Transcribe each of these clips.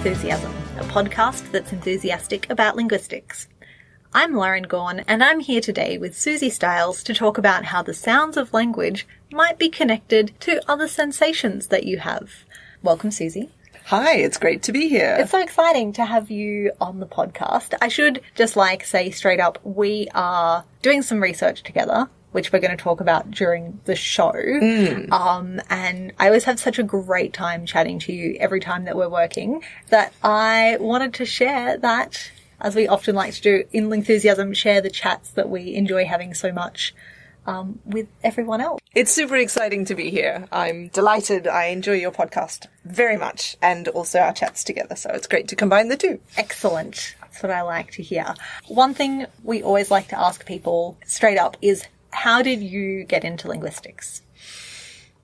Lingthusiasm, a podcast that's enthusiastic about linguistics. I'm Lauren Gawne, and I'm here today with Suzy Styles to talk about how the sounds of language might be connected to other sensations that you have. Welcome, Suzy. Hi, it's great to be here. It's so exciting to have you on the podcast. I should just like say straight up, we are doing some research together which we're going to talk about during the show. Mm. Um, and I always have such a great time chatting to you every time that we're working that I wanted to share that, as we often like to do in Lingthusiasm, share the chats that we enjoy having so much. Um, with everyone else. It's super exciting to be here. I'm delighted. I enjoy your podcast very much and also our chats together. So it's great to combine the two. Excellent. That's what I like to hear. One thing we always like to ask people straight up is how did you get into linguistics?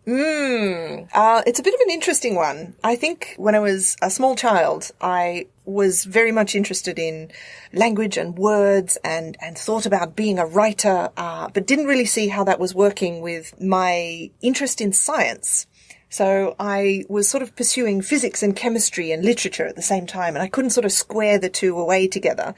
Mm, uh, it's a bit of an interesting one. I think when I was a small child, I was very much interested in language and words and, and thought about being a writer, uh, but didn't really see how that was working with my interest in science. So I was sort of pursuing physics and chemistry and literature at the same time, and I couldn't sort of square the two away together.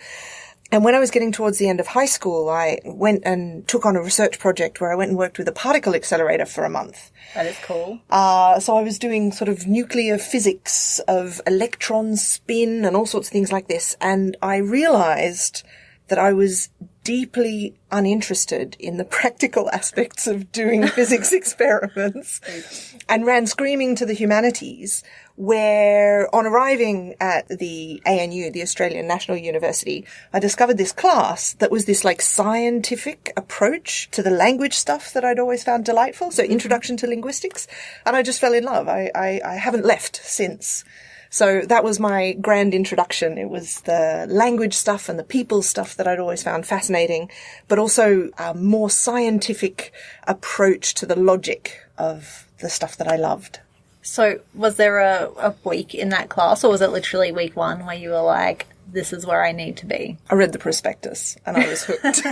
And when I was getting towards the end of high school, I went and took on a research project where I went and worked with a particle accelerator for a month. That is cool. Uh, so I was doing sort of nuclear physics of electron spin and all sorts of things like this. And I realized that I was deeply uninterested in the practical aspects of doing physics experiments and ran screaming to the humanities where on arriving at the ANU, the Australian National University, I discovered this class that was this like scientific approach to the language stuff that I'd always found delightful. So mm-hmm. introduction to linguistics. And I just fell in love. I, I, I haven't left since. So that was my grand introduction. It was the language stuff and the people stuff that I'd always found fascinating, but also a more scientific approach to the logic of the stuff that I loved. So, was there a, a week in that class, or was it literally week one where you were like, this is where I need to be? I read the prospectus and I was hooked.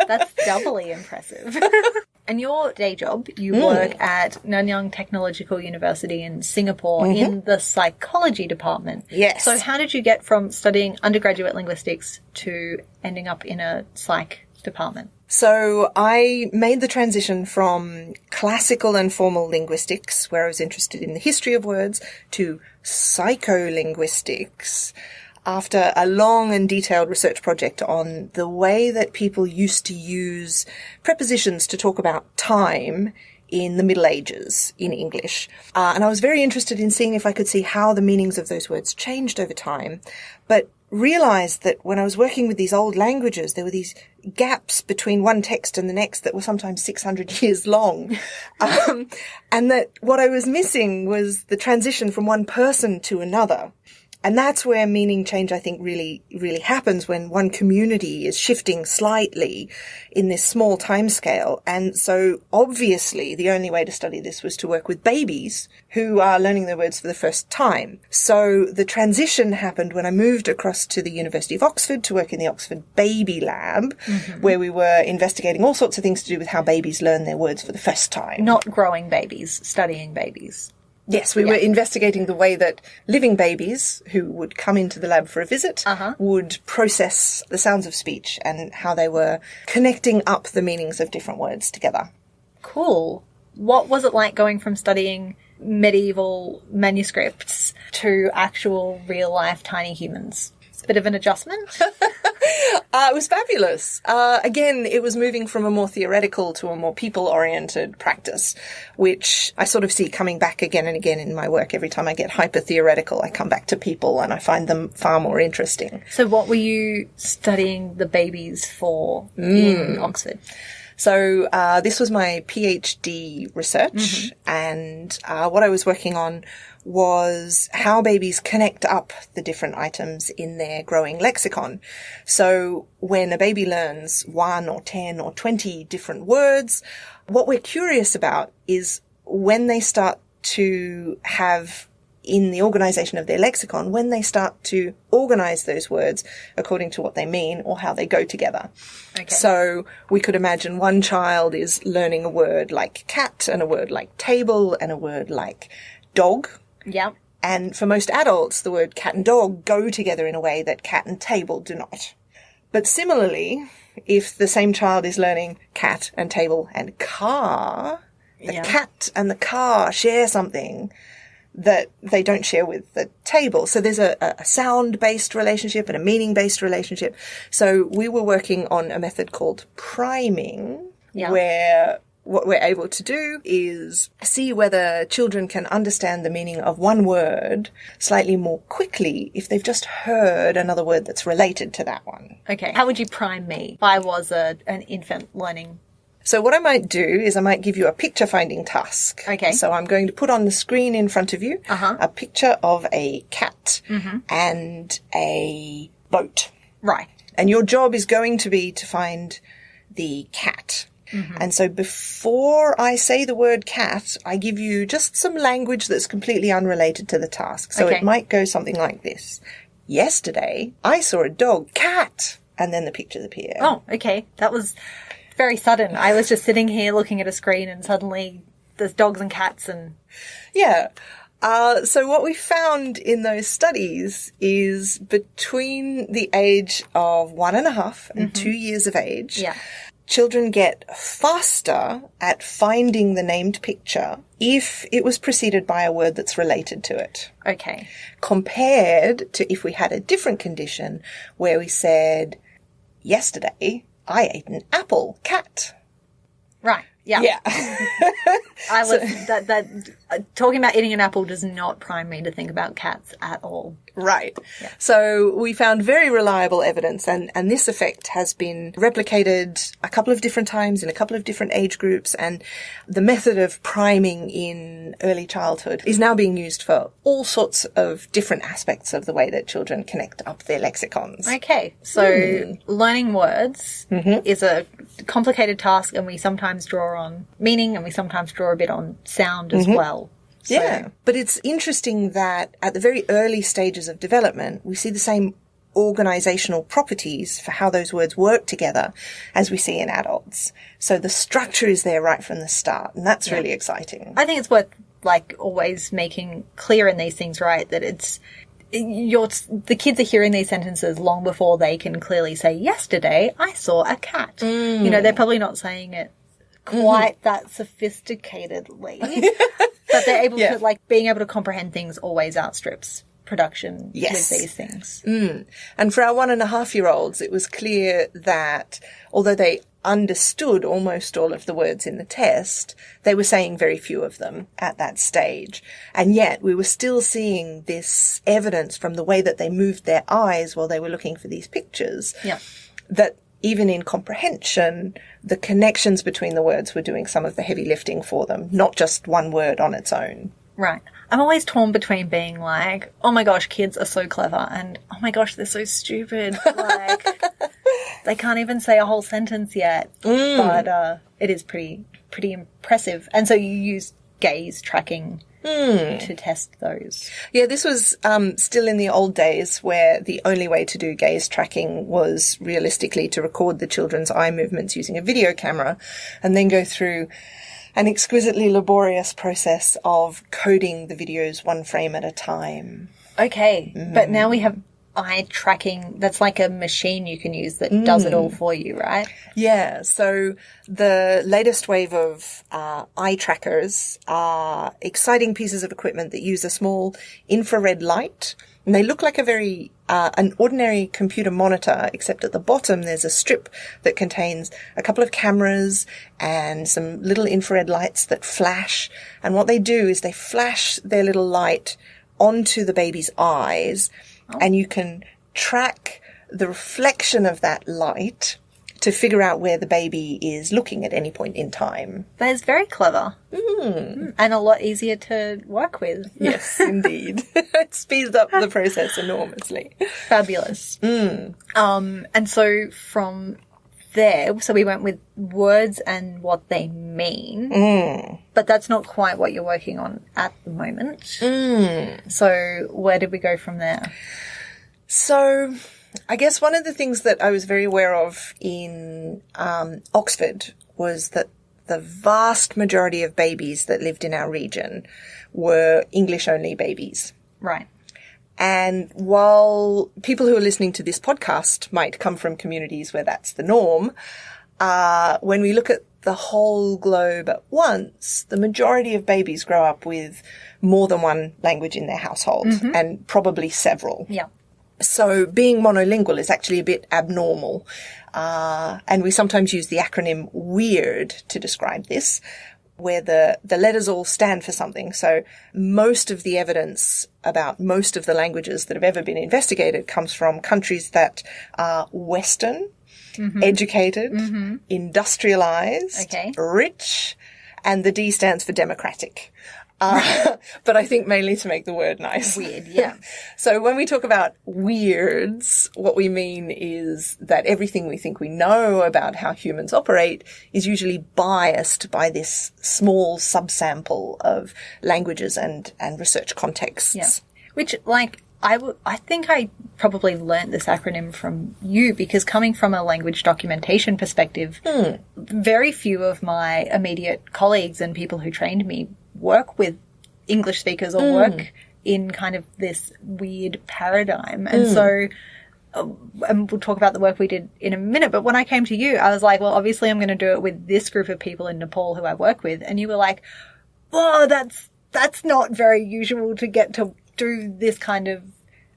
That's doubly impressive. and your day job, you mm. work at Nanyang Technological University in Singapore mm-hmm. in the psychology department. Yes. So, how did you get from studying undergraduate linguistics to ending up in a psych department? So I made the transition from classical and formal linguistics, where I was interested in the history of words, to psycholinguistics after a long and detailed research project on the way that people used to use prepositions to talk about time in the Middle Ages in English. Uh, and I was very interested in seeing if I could see how the meanings of those words changed over time. But realized that when I was working with these old languages, there were these gaps between one text and the next that were sometimes 600 years long. Um, and that what I was missing was the transition from one person to another. And that's where meaning change, I think, really, really happens when one community is shifting slightly in this small time scale. And so obviously the only way to study this was to work with babies who are learning their words for the first time. So the transition happened when I moved across to the University of Oxford to work in the Oxford Baby Lab, mm-hmm. where we were investigating all sorts of things to do with how babies learn their words for the first time. Not growing babies, studying babies. Yes, we yeah. were investigating the way that living babies who would come into the lab for a visit uh-huh. would process the sounds of speech and how they were connecting up the meanings of different words together. Cool. What was it like going from studying medieval manuscripts to actual real life tiny humans? Bit of an adjustment. Uh, it was fabulous. Uh, again, it was moving from a more theoretical to a more people-oriented practice, which I sort of see coming back again and again in my work. Every time I get hyper-theoretical, I come back to people and I find them far more interesting. So what were you studying the babies for mm. in Oxford? So uh, this was my PhD research, mm-hmm. and uh, what I was working on was how babies connect up the different items in their growing lexicon. So when a baby learns one or 10 or 20 different words, what we're curious about is when they start to have in the organization of their lexicon when they start to organize those words according to what they mean or how they go together. Okay. So we could imagine one child is learning a word like cat and a word like table and a word like dog yeah. And for most adults, the word cat and dog go together in a way that cat and table do not. But similarly, if the same child is learning cat and table and car, the Yeah. cat and the car share something that they don't share with the table. So there's a, a sound based relationship and a meaning based relationship. So we were working on a method called priming, Yeah. where what we're able to do is see whether children can understand the meaning of one word slightly more quickly if they've just heard another word that's related to that one. Okay. How would you prime me if I was a, an infant learning? So what I might do is I might give you a picture finding task. Okay. So I'm going to put on the screen in front of you Uh-huh. a picture of a cat and a boat. Right. And your job is going to be to find the cat. Mm-hmm. And so before I say the word cat, I give you just some language that's completely unrelated to the task. So Okay. it might go something like this. Yesterday, I saw a dog, cat, and then the pictures appear. Oh, okay. That was very sudden. I was just sitting here looking at a screen and suddenly there's dogs and cats and Yeah. Uh, so what we found in those studies is between the age of one and a half and two years of age, Mm-hmm. yeah. children get faster at finding the named picture if it was preceded by a word that's related to it. Okay. Compared to if we had a different condition where we said, yesterday I ate an apple, cat. Right. Yeah. Yeah. I was that that uh, talking about eating an apple does not prime me to think about cats at all. Right. So we found very reliable evidence and, and this effect has been replicated a couple of different times in a couple of different age groups and the method of priming in early childhood is now being used for all sorts of different aspects of the way that children connect up their lexicons. Okay, so learning words is a complicated task, and we sometimes draw on meaning, and we sometimes draw a bit on sound as mm-hmm. well. So- Yeah. But it's interesting that at the very early stages of development, we see the same organizational properties for how those words work together as we see in adults. So the structure is there right from the start, and that's really exciting. I think it's worth like always making clear in these things, right? That it's you're the kids are hearing these sentences long before they can clearly say, "Yesterday I saw a cat." You know, they're mm. probably not saying it quite mm-hmm. that sophisticatedly, but they're able Yeah. to like being able to comprehend things always outstrips production Yes. with these things. Mm. And for our one and a half year olds, it was clear that although they understood almost all of the words in the test, they were saying very few of them at that stage. And yet we were still seeing this evidence from the way that they moved their eyes while they were looking for these pictures. Yeah. That even in comprehension, the connections between the words were doing some of the heavy lifting for them, not just one word on its own. Right. I'm always torn between being like, oh my gosh, kids are so clever, and oh my gosh, they're so stupid. Like, they can't even say a whole sentence yet. But uh, it is pretty pretty impressive. And so you use gaze tracking to test those. Yeah, this was um, still in the old days where the only way to do gaze tracking was realistically to record the children's eye movements using a video camera and then go through an exquisitely laborious process of coding the videos one frame at a time. Okay, but now we have eye tracking. That's like a machine you can use that does it all for you, right? Yeah, so the latest wave of uh, eye trackers are exciting pieces of equipment that use a small infrared light. And they look like a very, uh, an ordinary computer monitor, except at the bottom there's a strip that contains a couple of cameras and some little infrared lights that flash. And what they do is they flash their little light onto the baby's eyes and you can track the reflection of that light to figure out where the baby is looking at any point in time. That is very clever mm. and a lot easier to work with. Yes, indeed. it speeds up the process enormously. Fabulous. Um, and so from there, so we went with words and what they mean, but that's not quite what you're working on at the moment. So where did we go from there? So, I guess one of the things that I was very aware of in um, Oxford was that the vast majority of babies that lived in our region were English only babies. Right. And while people who are listening to this podcast might come from communities where that's the norm, uh, when we look at the whole globe at once, the majority of babies grow up with more than one language in their household and probably several. Yeah. So being monolingual is actually a bit abnormal. Uh, and we sometimes use the acronym WEIRD to describe this, where the, the letters all stand for something. So most of the evidence about most of the languages that have ever been investigated comes from countries that are Western, mm-hmm. educated, mm-hmm. industrialized, Okay. rich, and the D stands for democratic. Uh, but I think mainly to make the word nice. Weird, yeah. So when we talk about weirds, what we mean is that everything we think we know about how humans operate is usually biased by this small subsample of languages and, and research contexts. Yeah. Which, like, I w- I think I probably learnt this acronym from you because coming from a language documentation perspective, very few of my immediate colleagues and people who trained me work with English speakers or work in kind of this weird paradigm. And so, uh, and we'll talk about the work we did in a minute, but when I came to you, I was like, well, obviously I'm going to do it with this group of people in Nepal who I work with. And you were like, oh, that's, that's not very usual to get to do this kind of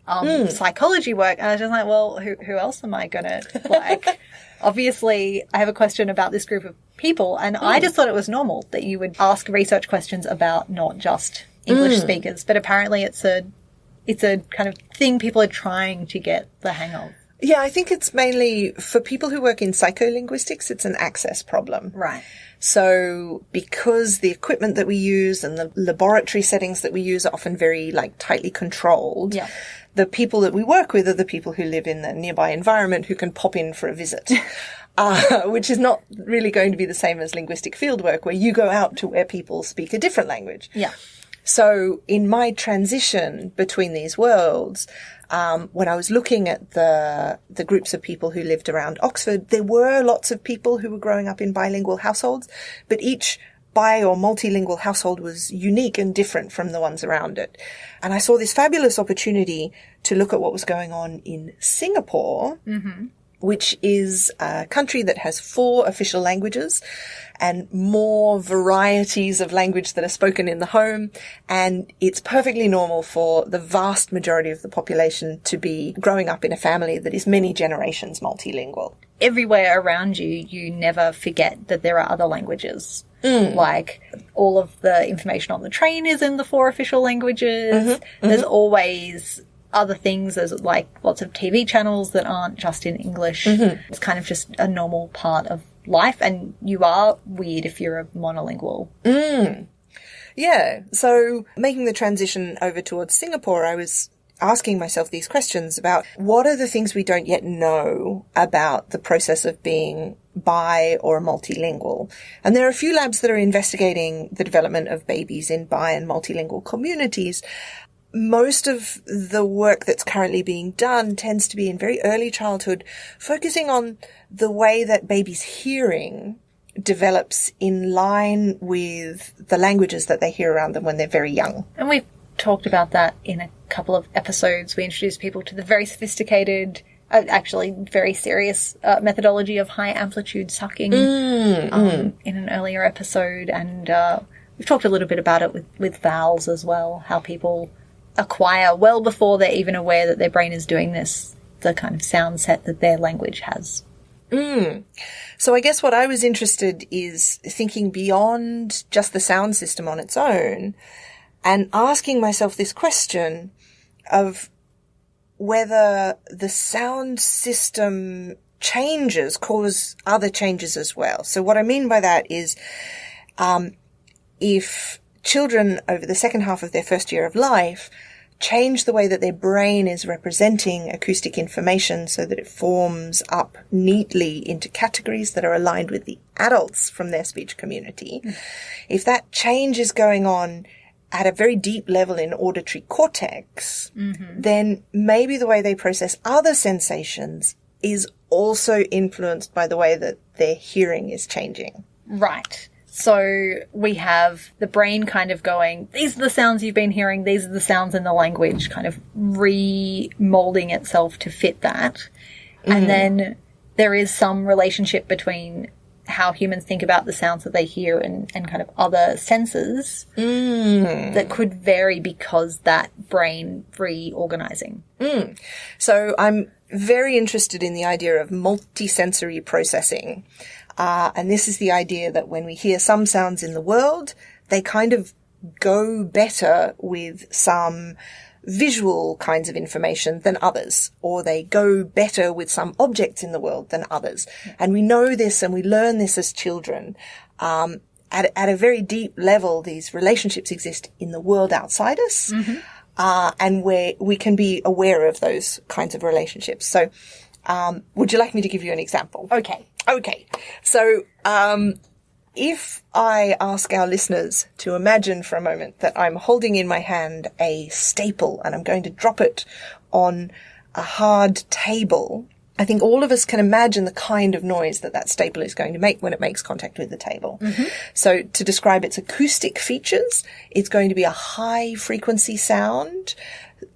um, psychology work. And I was just like, well, who, who else am I going to like? Obviously, I have a question about this group of people, and I hmm. just thought it was normal that you would ask research questions about not just English hmm. speakers, but apparently it's a it's a kind of thing people are trying to get the hang of. Yeah, I think it's mainly for people who work in psycholinguistics, it's an access problem. Right. So because the equipment that we use and the laboratory settings that we use are often very like tightly controlled, Yeah. The people that we work with are the people who live in the nearby environment who can pop in for a visit. Uh, which is not really going to be the same as linguistic fieldwork where you go out to where people speak a different language. Yeah. So in my transition between these worlds, um, when I was looking at the the groups of people who lived around Oxford, there were lots of people who were growing up in bilingual households, but each bi or multilingual household was unique and different from the ones around it. And I saw this fabulous opportunity to look at what was going on in Singapore mm-hmm. which is a country that has four official languages and more varieties of language that are spoken in the home. And it's perfectly normal for the vast majority of the population to be growing up in a family that is many generations multilingual. everywhere around you, you never forget that there are other languages. Mm. Like all of the information on the train is in the four official languages. Mm-hmm. Mm-hmm. There's always other things. There's like lots of TV channels that aren't just in English. Mm-hmm. It's kind of just a normal part of life. And you are weird if you're a monolingual. Mm. Yeah. So making the transition over towards Singapore, I was asking myself these questions about what are the things we don't yet know about the process of being bi or multilingual. And there are a few labs that are investigating the development of babies in bi and multilingual communities. Most of the work that's currently being done tends to be in very early childhood, focusing on the way that babies' hearing develops in line with the languages that they hear around them when they're very young. And we've talked about that in a couple of episodes. We introduced people to the very sophisticated, uh, actually very serious uh, methodology of high amplitude sucking um, in an earlier episode. And uh, we've talked a little bit about it with, with vowels as well, how people acquire well before they're even aware that their brain is doing this, the kind of sound set that their language has. So I guess what I was interested is thinking beyond just the sound system on its own and asking myself this question of whether the sound system changes cause other changes as well. So what I mean by that is, um, if children over the second half of their first year of life change the way that their brain is representing acoustic information so that it forms up neatly into categories that are aligned with the adults from their speech community. If that change is going on at a very deep level in auditory cortex, mm-hmm. then maybe the way they process other sensations is also influenced by the way that their hearing is changing. Right. So we have the brain kind of going, these are the sounds you've been hearing, these are the sounds in the language, kind of remolding itself to fit that. And mm-hmm. then there is some relationship between how humans think about the sounds that they hear and, and kind of other senses that could vary because that brain reorganizing. So I'm very interested in the idea of multisensory processing. Uh, and this is the idea that when we hear some sounds in the world, they kind of go better with some visual kinds of information than others, or they go better with some objects in the world than others. And we know this and we learn this as children. Um, at, at a very deep level, these relationships exist in the world outside us. Uh, and where we can be aware of those kinds of relationships. So, um, would you like me to give you an example? Okay. Okay. So, um, if I ask our listeners to imagine for a moment that I'm holding in my hand a staple and I'm going to drop it on a hard table, I think all of us can imagine the kind of noise that that staple is going to make when it makes contact with the table. So to describe its acoustic features, it's going to be a high frequency sound.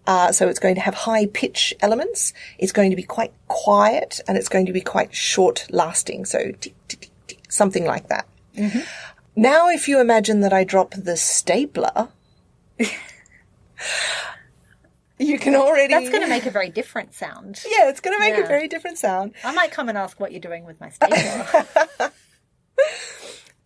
Uh, so it's going to have high pitch elements. It's going to be quite quiet and it's going to be quite short lasting. So tick, tick, tick, tick, something like that. Mm-hmm. Now, if you imagine that I drop the stapler, you can already. That's going to make a very different sound. Yeah, it's going to make a very different sound. I might come and ask what you're doing with my stapler.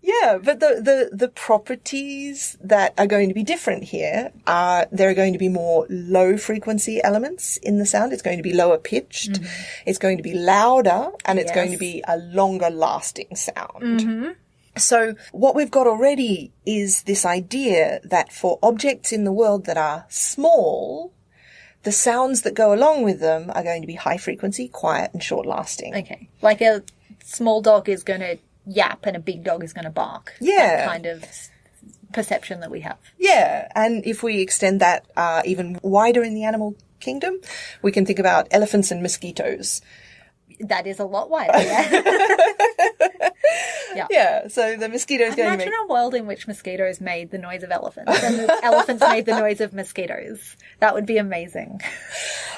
Yeah, but the, the, the properties that are going to be different here are there are going to be more low frequency elements in the sound. It's going to be lower pitched. Mm-hmm. It's going to be louder and it's going to be a longer lasting sound. Mm-hmm. So what we've got already is this idea that for objects in the world that are small, the sounds that go along with them are going to be high frequency, quiet and short lasting. okay. Like a small dog is going to yap and a big dog is going to bark. Yeah. Kind of perception that we have. Yeah, and if we extend that uh, even wider in the animal kingdom, we can think about elephants and mosquitoes. That is a lot wider. Yeah. Yeah, so the mosquitoes going to Imagine make. a world in which mosquitoes made the noise of elephants and the elephants made the noise of mosquitoes. That would be amazing.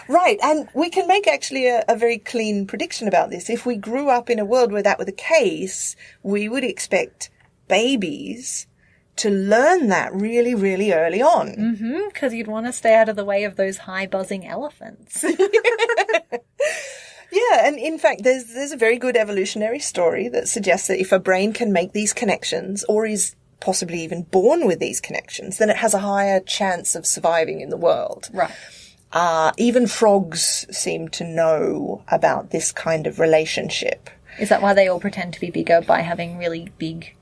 Right, and we can make actually a, a very clean prediction about this. If we grew up in a world where that were the case, we would expect babies to learn that really, really early on. Mm-hmm, because you'd want to stay out of the way of those high buzzing elephants. Yeah, and in fact, there's there's a very good evolutionary story that suggests that if a brain can make these connections, or is possibly even born with these connections, then it has a higher chance of surviving in the world. right. Uh, even frogs seem to know about this kind of relationship. Is that why they all pretend to be bigger by having really big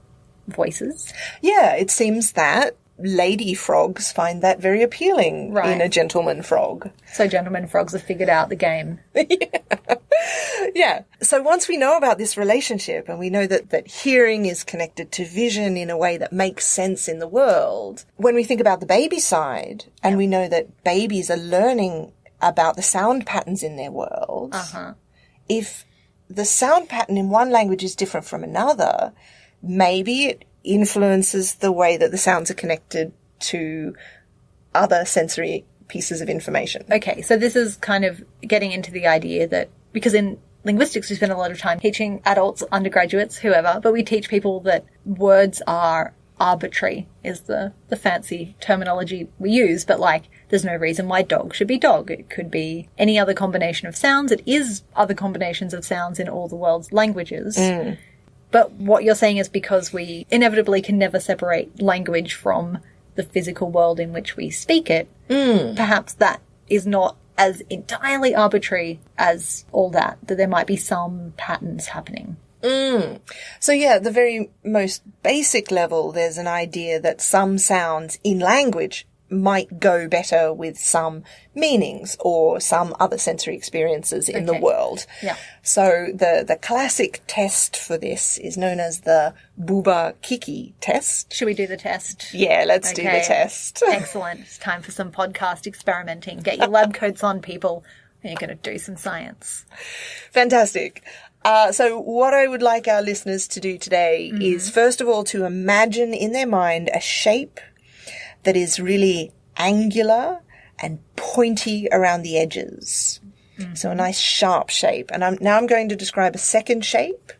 voices? Yeah, it seems that lady frogs find that very appealing Right. in a gentleman frog. So gentlemen frogs have figured out the game. Yeah. So once we know about this relationship and we know that, that hearing is connected to vision in a way that makes sense in the world, when we think about the baby side and we know that babies are learning about the sound patterns in their world, Uh-huh. if the sound pattern in one language is different from another, maybe it influences the way that the sounds are connected to other sensory pieces of information. Okay, so this is kind of getting into the idea that because in linguistics we spend a lot of time teaching adults, undergraduates, whoever, but we teach people that words are arbitrary is the, the fancy terminology we use, but like there's no reason why dog should be dog. It could be any other combination of sounds. It is other combinations of sounds in all the world's languages. Mm. But what you're saying is because we inevitably can never separate language from the physical world in which we speak it, hmm. perhaps that is not as entirely arbitrary as all that, that there might be some patterns happening. Hmm. So yeah, at the very most basic level, there's an idea that some sounds in language might go better with some meanings or some other sensory experiences in the world. Yeah. So the, the classic test for this is known as the Bouba Kiki test. Should we do the test? Yeah, let's do the test. Excellent. It's time for some podcast experimenting. Get your lab coats on, people. And you're going to do some science. Fantastic. Uh, so what I would like our listeners to do today is first of all to imagine in their mind a shape that is really angular and pointy around the edges. So a nice sharp shape. And I'm, now I'm going to describe a second shape.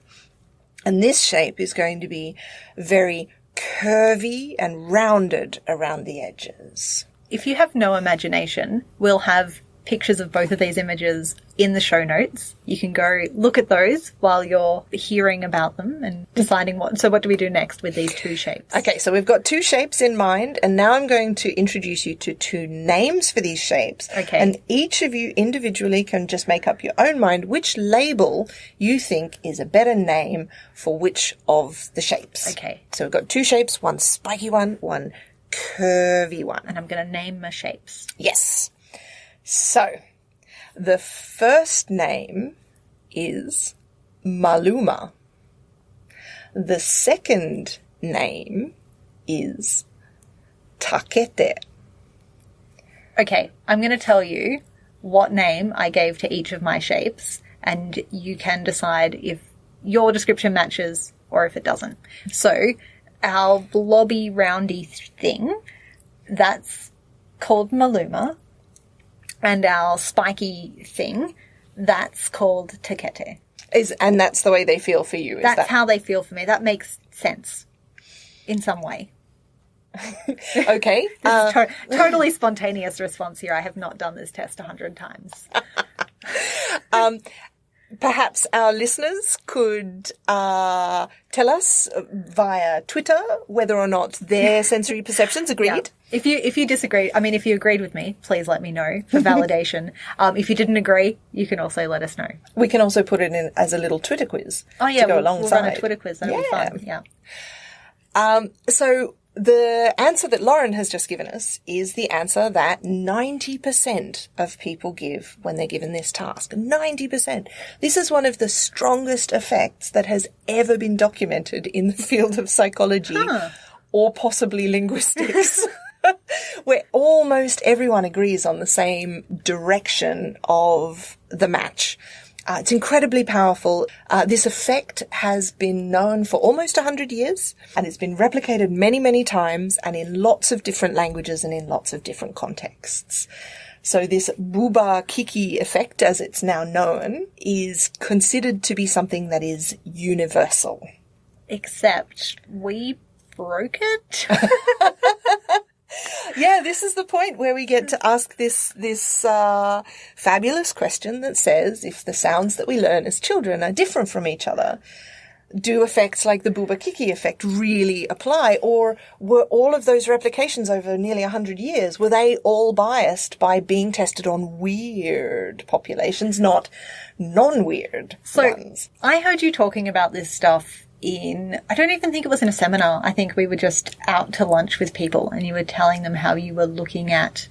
And this shape is going to be very curvy and rounded around the edges. If you have no imagination, we'll have pictures of both of these images in the show notes. You can go look at those while you're hearing about them and deciding what. So, what do we do next with these two shapes? Okay, so we've got two shapes in mind, and now I'm going to introduce you to two names for these shapes. Okay. And each of you individually can just make up your own mind which label you think is a better name for which of the shapes. Okay. So we've got two shapes, one spiky one, one curvy one. And I'm going to name my shapes. Yes. So, the first name is Maluma. The second name is Takete. Okay, I'm going to tell you what name I gave to each of my shapes, and you can decide if your description matches or if it doesn't. So, our blobby roundy thing, that's called Maluma, and our spiky thing, that's called Takete. Is and that's the way they feel for you. Is That's that how they feel for me. That makes sense in some way. okay? Uh, To- totally spontaneous response here. I have not done this test a hundred times. perhaps our listeners could uh, tell us via Twitter whether or not their sensory perceptions agreed. If you if you disagree, I mean, if you agreed with me, please let me know for validation. um, if you didn't agree, you can also let us know. We can also put it in as a little Twitter quiz. Oh yeah, to go we'll, we'll run a Twitter quiz. That'll be fun. Yeah. Um, so the answer that Lauren has just given us is the answer that 90% of people give when they're given this task. 90%. This is one of the strongest effects that has ever been documented in the field of psychology or possibly linguistics. Where almost everyone agrees on the same direction of the match. Uh, it's incredibly powerful. Uh, this effect has been known for almost 100 years and it's been replicated many, many times and in lots of different languages and in lots of different contexts. So this Bouba Kiki effect, as it's now known, is considered to be something that is universal. Except we broke it. Yeah, this is the point where we get to ask this this uh, fabulous question that says if the sounds that we learn as children are different from each other, do effects like the Bouba Kiki effect really apply, or were all of those replications over nearly hundred years were they all biased by being tested on weird populations, not non-weird So ones? I heard you talking about this stuff in, I don't even think it was in a seminar. I think we were just out to lunch with people and you were telling them how you were looking at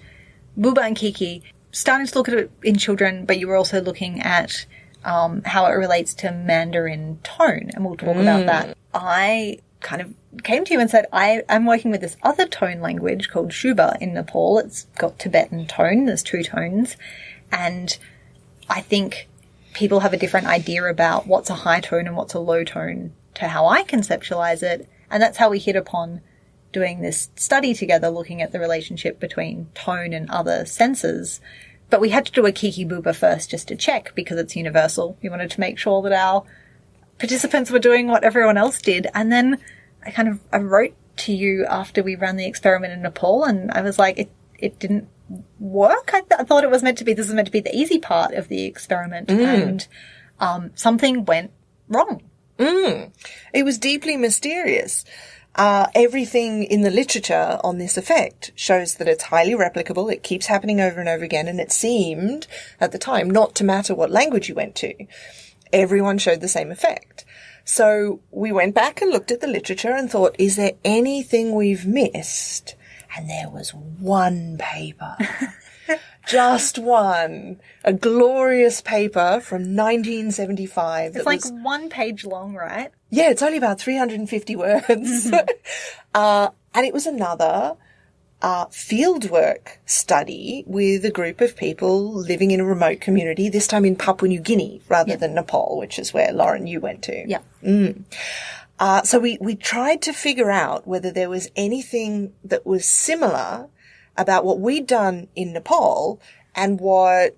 Bouba and Kiki, starting to look at it in children, but you were also looking at um, how it relates to Mandarin tone. And we'll talk about that. I kind of came to you and said, I am working with this other tone language called Syuba in Nepal. It's got Tibetan tone. There's two tones. And I think people have a different idea about what's a high tone and what's a low tone to how I conceptualize it. And that's how we hit upon doing this study together, looking at the relationship between tone and other senses. But we had to do a Kiki Bouba first just to check because it's universal. We wanted to make sure that our participants were doing what everyone else did. And then I kind of, I wrote to you after we ran the experiment in Nepal and I was like, it, it didn't work. I, th- I thought it was meant to be, this is meant to be the easy part of the experiment. And, um, something went wrong. It was deeply mysterious. Uh, everything in the literature on this effect shows that it's highly replicable. It keeps happening over and over again, and it seemed at the time not to matter what language you went to. Everyone showed the same effect. So we went back and looked at the literature and thought, is there anything we've missed? And there was one paper. Just one. A glorious paper from 1975. It's like was- one page long, right? yeah, it's only about 350 words. uh, and it was another uh, fieldwork study with a group of people living in a remote community, this time in Papua New Guinea rather than Nepal, which is where Lauren, you went to. Yeah. Uh, so we, we tried to figure out whether there was anything that was similar about what we'd done in Nepal and what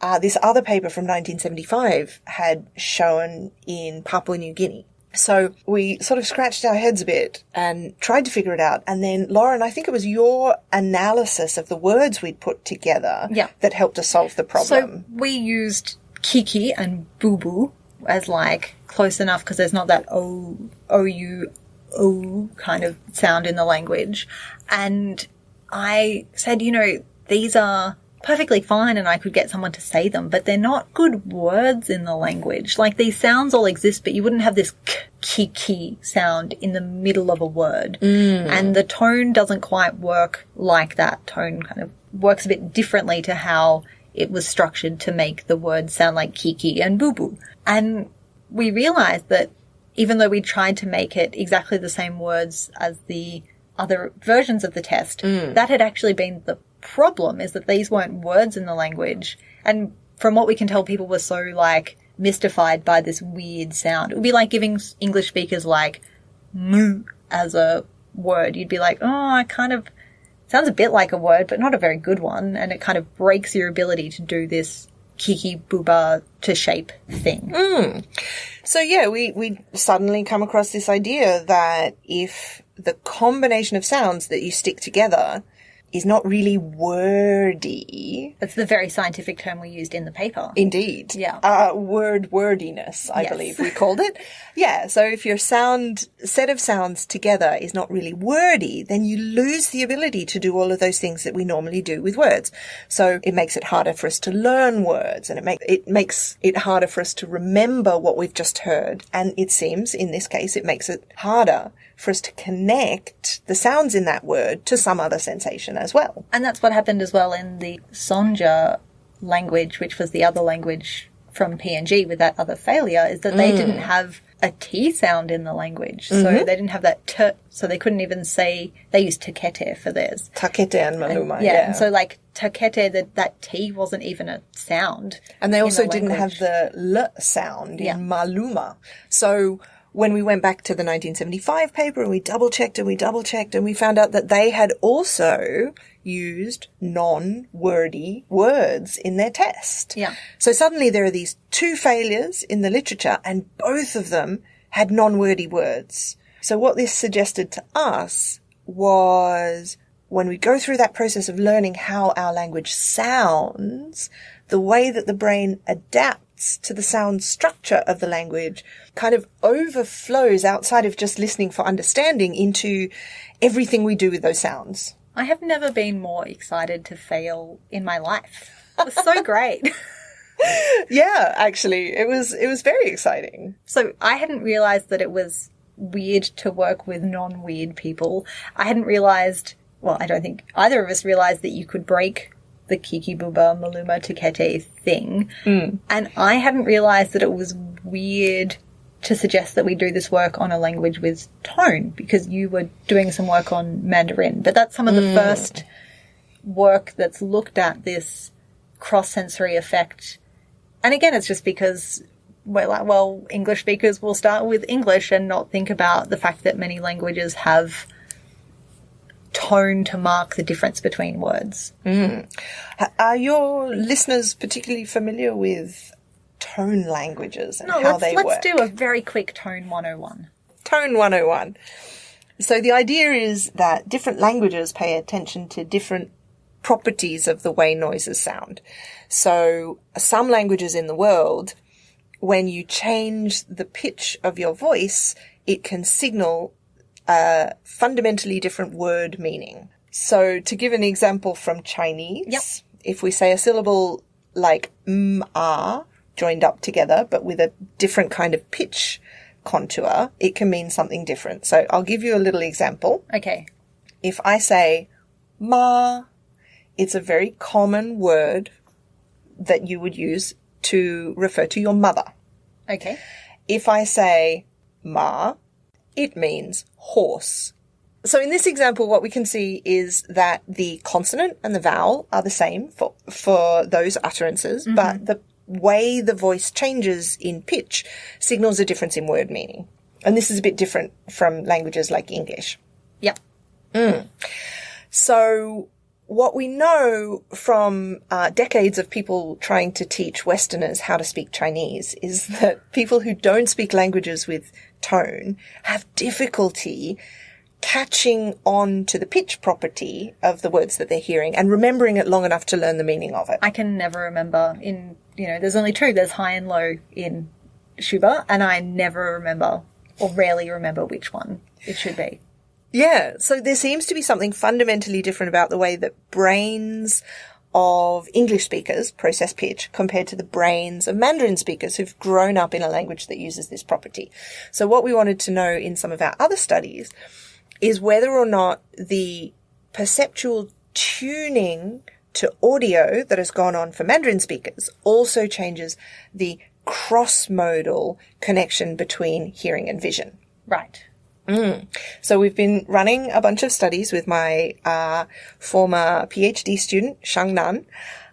uh, this other paper from 1975 had shown in Papua New Guinea. So we sort of scratched our heads a bit and tried to figure it out. And then, Lauren, I think it was your analysis of the words we'd put together Yeah. that helped us solve the problem. So we used kiki and boo boo as like close enough because there's not that o o u o kind of sound in the language, and I said, you know, these are perfectly fine and I could get someone to say them, but they're not good words in the language. Like these sounds all exist, but you wouldn't have this k kiki sound in the middle of a word. Mm. And the tone doesn't quite work like that. Tone kind of works a bit differently to how it was structured to make the words sound like kiki and boo boo. And we realized that even though we tried to make it exactly the same words as the other versions of the test, mm. that had actually been the problem is that these weren't words in the language. And from what we can tell, people were so like mystified by this weird sound. It would be like giving English speakers like moo as a word. You'd be like, oh, I kind of sounds a bit like a word, but not a very good one. And it kind of breaks your ability to do this kiki bouba to shape thing. Mm. So yeah, we, we suddenly come across this idea that if the combination of sounds that you stick together is not really wordy, That's the very scientific term we used in the paper. indeed. Yeah. Uh, word wordiness, I Yes. believe we called it. yeah. So if your sound set of sounds together is not really wordy, then you lose the ability to do all of those things that we normally do with words. So it makes it harder for us to learn words and it make, it makes it harder for us to remember what we've just heard. And it seems in this case, it makes it harder for us to connect the sounds in that word to some other sensation as well. And that's what happened as well in the Songe language, which was the other language from PNG with that other failure, is that they mm. didn't have a T sound in the language. So mm-hmm. they didn't have that T, so they couldn't even say, they used Takete for theirs. Takete and Maluma. yeah, yeah. and so like Takete, that, that T wasn't even a sound. And they also the didn't have the L sound in Yeah. Maluma. So when we went back to the 1975 paper and we double checked and we double checked and we found out that they had also used non-wordy words in their test. Yeah. So suddenly there are these two failures in the literature and both of them had non-wordy words. So what this suggested to us was when we go through that process of learning how our language sounds, the way that the brain adapts to the sound structure of the language kind of overflows outside of just listening for understanding into everything we do with those sounds. I have never been more excited to fail in my life. It was so great. Yeah, actually, it was it was very exciting. So I hadn't realized that it was weird to work with non-weird people. I hadn't realized, well, I don't think either of us realized that you could break the Kiki Bouba Maluma Takete thing. Mm. And I hadn't realized that it was weird to suggest that we do this work on a language with tone because you were doing some work on Mandarin. But that's some of the mm. first work that's looked at this cross-sensory effect. And again, it's just because we're like, well, English speakers will start with English and not think about the fact that many languages have tone to mark the difference between words. Mm. Are your listeners particularly familiar with tone languages and No, how let's, they let's work? do a very quick tone 101. Tone 101. So the idea is that different languages pay attention to different properties of the way noises sound. So some languages in the world, when you change the pitch of your voice, it can signal a fundamentally different word meaning. So to give an example from Chinese, Yep. if we say a syllable like m ah joined up together, but with a different kind of pitch contour, it can mean something different. So I'll give you a little example. Okay. If I say ma, it's a very common word that you would use to refer to your mother. Okay. If I say ma, it means horse. So in this example, what we can see is that the consonant and the vowel are the same for, for those utterances, but the way the voice changes in pitch signals a difference in word meaning. And this is a bit different from languages like English. Yep. So what we know from uh, decades of people trying to teach Westerners how to speak Chinese is that people who don't speak languages with tone have difficulty catching on to the pitch property of the words that they're hearing and remembering it long enough to learn the meaning of it. I can never remember in, you know, there's only two. There's high and low in Syuba, and I never remember or rarely remember which one it should be. Yeah, so there seems to be something fundamentally different about the way that brains of English speakers process pitch compared to the brains of Mandarin speakers who've grown up in a language that uses this property. So what we wanted to know in some of our other studies is whether or not the perceptual tuning to audio that has gone on for Mandarin speakers also changes the cross-modal connection between hearing and vision. Right. So we've been running a bunch of studies with my uh, former PhD student, Shang Nan,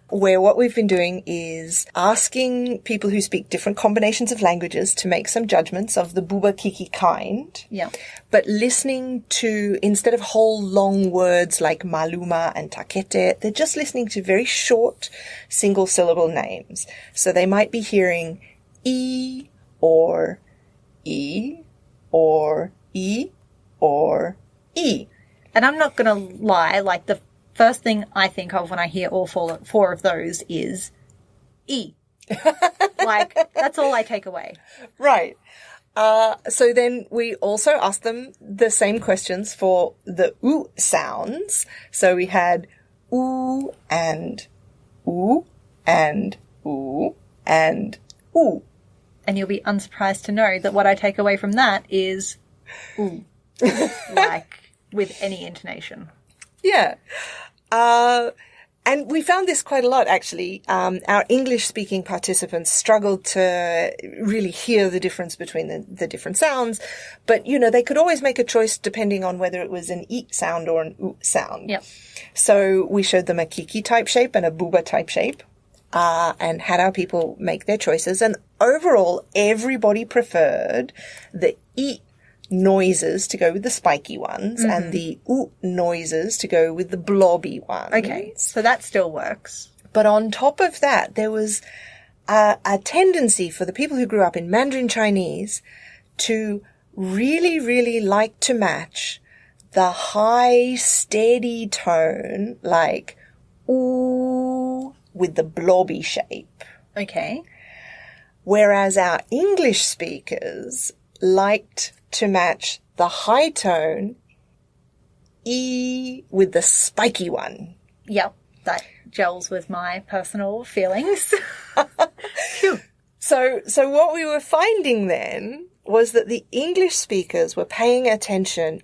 where what we've been doing is asking people who speak different combinations of languages to make some judgments of the Bouba Kiki kind. Yeah. But listening to, instead of whole long words like maluma and takete, they're just listening to very short single syllable names. So they might be hearing e or e or e or e. And I'm not going to lie, like the first thing I think of when I hear all four, four of those is E. like, that's all I take away. Right. Uh, so then we also asked them the same questions for the oo sounds. So we had oo and oo and oo and oo. And you'll be unsurprised to know that what I take away from that is ooh. like, with any intonation. Yeah. Uh, and we found this quite a lot, actually. Um, our English speaking participants struggled to really hear the difference between the, the different sounds. But, you know, they could always make a choice depending on whether it was an eat sound or an oo sound. Yep. So we showed them a kiki type shape and a bouba type shape. Uh, and had our people make their choices. And overall, everybody preferred the e noises to go with the spiky ones and mm-hmm. the oo noises to go with the blobby ones. Okay. So that still works. But on top of that, there was a, a tendency for the people who grew up in Mandarin Chinese to really, really like to match the high, steady tone, like ooh, with the blobby shape. Okay. Whereas our English speakers liked to match the high tone E with the spiky one. Yep. That gels with my personal feelings. So, so what we were finding then was that the English speakers were paying attention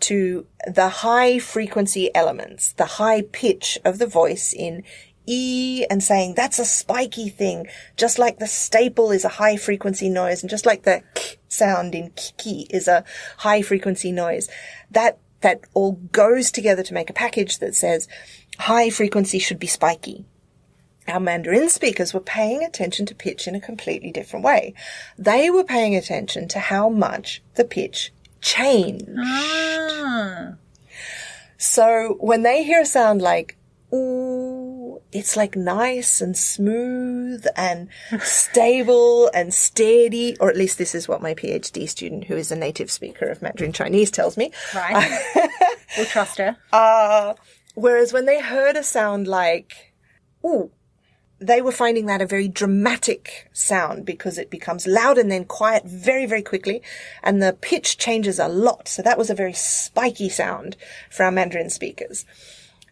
to the high frequency elements, the high pitch of the voice in E and saying that's a spiky thing, just like the staple is a high frequency noise and just like the k sound in kiki is a high frequency noise. That, that all goes together to make a package that says high frequency should be spiky our Mandarin speakers were paying attention to pitch in a completely different way. They were paying attention to how much the pitch changed. ah. So when they hear a sound like ooh, it's like nice and smooth and stable and steady, or at least this is what my PhD student, who is a native speaker of Mandarin Chinese, tells me. Right. we'll trust her. Uh, whereas when they heard a sound like, ooh, they were finding that a very dramatic sound because it becomes loud and then quiet very, very quickly. And the pitch changes a lot. So that was a very spiky sound for our Mandarin speakers.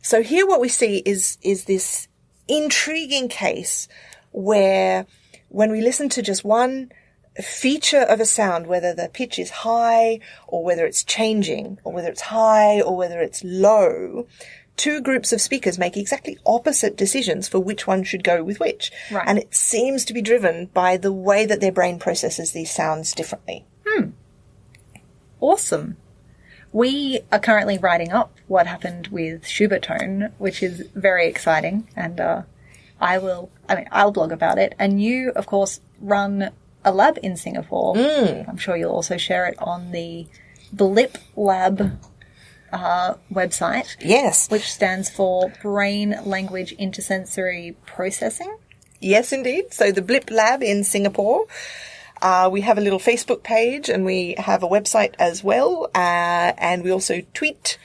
So here what we see is, is this intriguing case where when we listen to just one feature of a sound, whether the pitch is high or whether it's changing or whether it's high or whether it's low, two groups of speakers make exactly opposite decisions for which one should go with which. Right. And it seems to be driven by the way that their brain processes these sounds differently. Hmm. Awesome. We are currently writing up what happened with Syuba tone, which is very exciting, and uh, I will. I mean, I'll blog about it, and you, of course, run a lab in Singapore. I'm sure you'll also share it on the Blip Lab uh, website, Yes. which stands for Brain Language Intersensory Processing. Yes, indeed. So the Blip Lab in Singapore. Uh, we have a little Facebook page and we have a website as well. Uh, and we also tweet.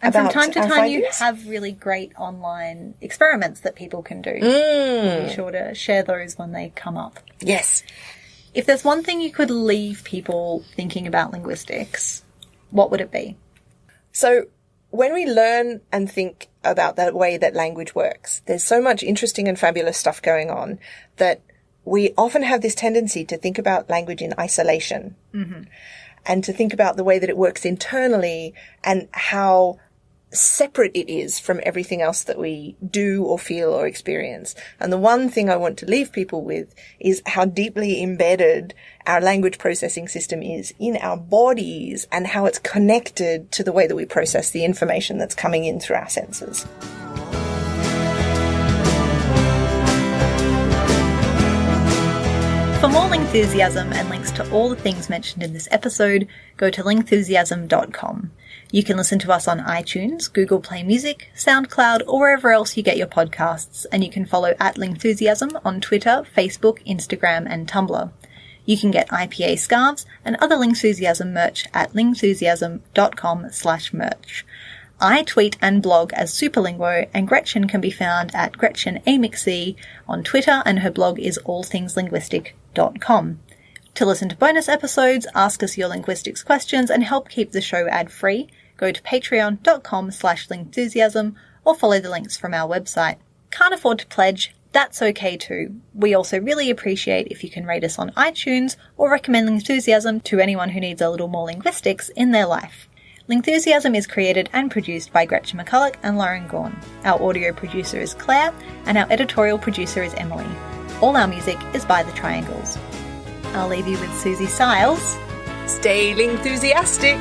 And from time to time, you have really great online experiments that people can do. Mm. Be sure to share those when they come up. Yes. If there's one thing you could leave people thinking about linguistics, what would it be? So when we learn and think about the way that language works, there's so much interesting and fabulous stuff going on that we often have this tendency to think about language in isolation mm-hmm. and to think about the way that it works internally and how separate it is from everything else that we do or feel or experience. And the one thing I want to leave people with is how deeply embedded our language processing system is in our bodies and how it's connected to the way that we process the information that's coming in through our senses. For more Lingthusiasm and links to all the things mentioned in this episode, go to lingthusiasm.com. You can listen to us on iTunes, Google Play Music, SoundCloud, or wherever else you get your podcasts, and you can follow at Lingthusiasm on Twitter, Facebook, Instagram, and Tumblr. You can get IPA scarves and other Lingthusiasm merch at lingthusiasm.com slash merch. I tweet and blog as Superlinguo, and Gretchen can be found at GretchenAMcC on Twitter, and her blog is To listen to bonus episodes, ask us your linguistics questions, and help keep the show ad-free, go to patreon.com slash lingthusiasm or follow the links from our website. Can't afford to pledge? That's okay too. We also really appreciate if you can rate us on iTunes or recommend Lingthusiasm to anyone who needs a little more linguistics in their life. Lingthusiasm is created and produced by Gretchen McCulloch and Lauren Gawne. Our audio producer is Claire, and our editorial producer is Emily. All our music is by The Triangles. I'll leave you with Suzy Styles. Stay enthusiastic!